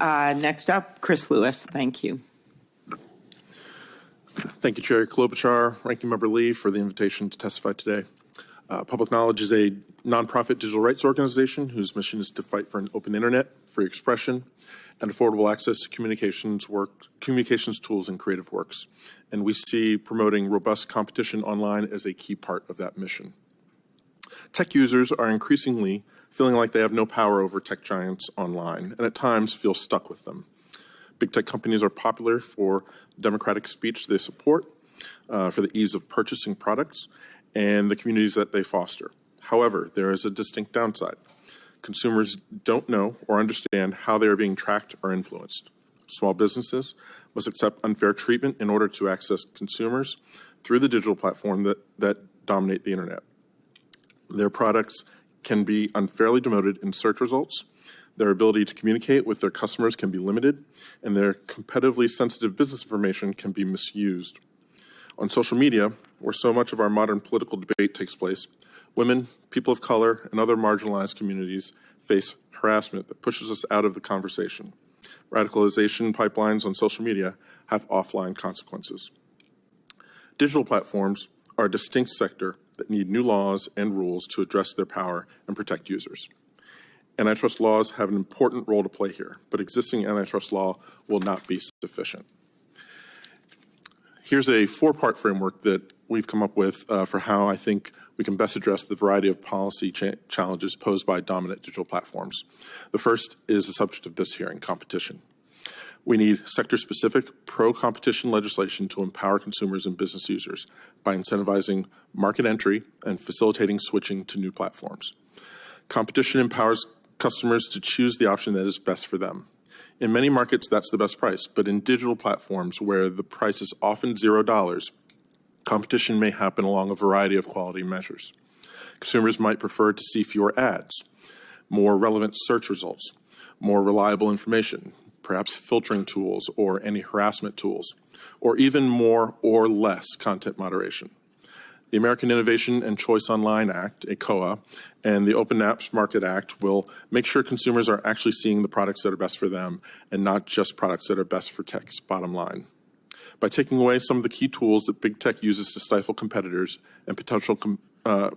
Uh, Next up, Chris Lewis. Thank you. Thank you, Chair Klobuchar, Ranking Member Lee, for the invitation to testify today. Uh, Public Knowledge is a nonprofit digital rights organization whose mission is to fight for an open internet, free expression, and affordable access to communications work, communications tools and creative works. And we see promoting robust competition online as a key part of that mission. Tech users are increasingly feeling like they have no power over tech giants online, and at times feel stuck with them. Big tech companies are popular for democratic speech they support, uh, for the ease of purchasing products, and the communities that they foster. However, there is a distinct downside. Consumers don't know or understand how they are being tracked or influenced. Small businesses must accept unfair treatment in order to access consumers through the digital platform that, that dominate the internet. Their products can be unfairly demoted in search results, their ability to communicate with their customers can be limited, and their competitively sensitive business information can be misused. On social media, where so much of our modern political debate takes place, women, people of color, and other marginalized communities face harassment that pushes us out of the conversation. Radicalization pipelines on social media have offline consequences. Digital platforms are a distinct sector that need new laws and rules to address their power and protect users. Antitrust laws have an important role to play here, but existing antitrust law will not be sufficient. Here's a four-part framework that we've come up with uh, for how I think we can best address the variety of policy cha challenges posed by dominant digital platforms. The first is the subject of this hearing, competition. We need sector-specific pro-competition legislation to empower consumers and business users by incentivizing market entry and facilitating switching to new platforms. Competition empowers customers to choose the option that is best for them. In many markets, that's the best price, but in digital platforms where the price is often zero dollars, competition may happen along a variety of quality measures. Consumers might prefer to see fewer ads, more relevant search results, more reliable information, perhaps filtering tools or any harassment tools, or even more or less content moderation. The American Innovation and Choice Online Act, ACOA, and the Open Apps Market Act will make sure consumers are actually seeing the products that are best for them and not just products that are best for tech's bottom line. By taking away some of the key tools that big tech uses to stifle competitors and potential com uh,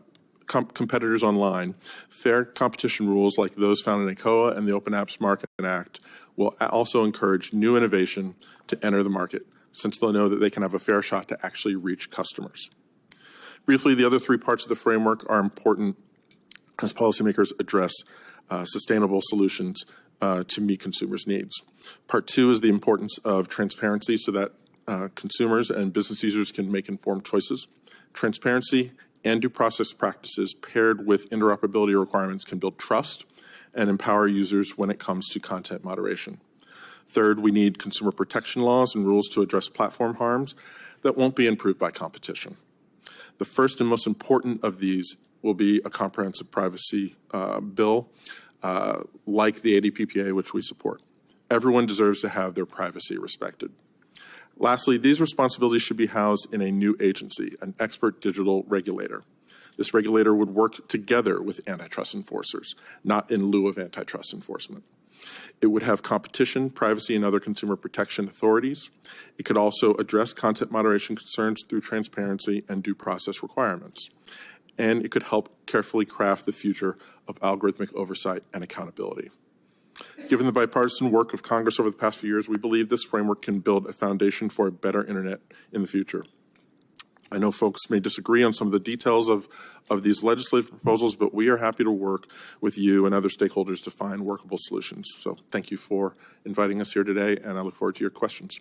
com competitors online, fair competition rules like those found in ACOA and the Open Apps Market Act will also encourage new innovation to enter the market, since they'll know that they can have a fair shot to actually reach customers. Briefly, the other three parts of the framework are important as policymakers address uh, sustainable solutions uh, to meet consumers' needs. Part two is the importance of transparency so that uh, consumers and business users can make informed choices. Transparency and due process practices paired with interoperability requirements can build trust and empower users when it comes to content moderation. Third, we need consumer protection laws and rules to address platform harms that won't be improved by competition. The first and most important of these will be a comprehensive privacy uh, bill uh, like the ADPPA, which we support. Everyone deserves to have their privacy respected. Lastly, these responsibilities should be housed in a new agency, an expert digital regulator. This regulator would work together with antitrust enforcers, not in lieu of antitrust enforcement. It would have competition, privacy, and other consumer protection authorities. It could also address content moderation concerns through transparency and due process requirements. And it could help carefully craft the future of algorithmic oversight and accountability. Given the bipartisan work of Congress over the past few years, we believe this framework can build a foundation for a better internet in the future. I know folks may disagree on some of the details of, of these legislative proposals, but we are happy to work with you and other stakeholders to find workable solutions. So thank you for inviting us here today, and I look forward to your questions.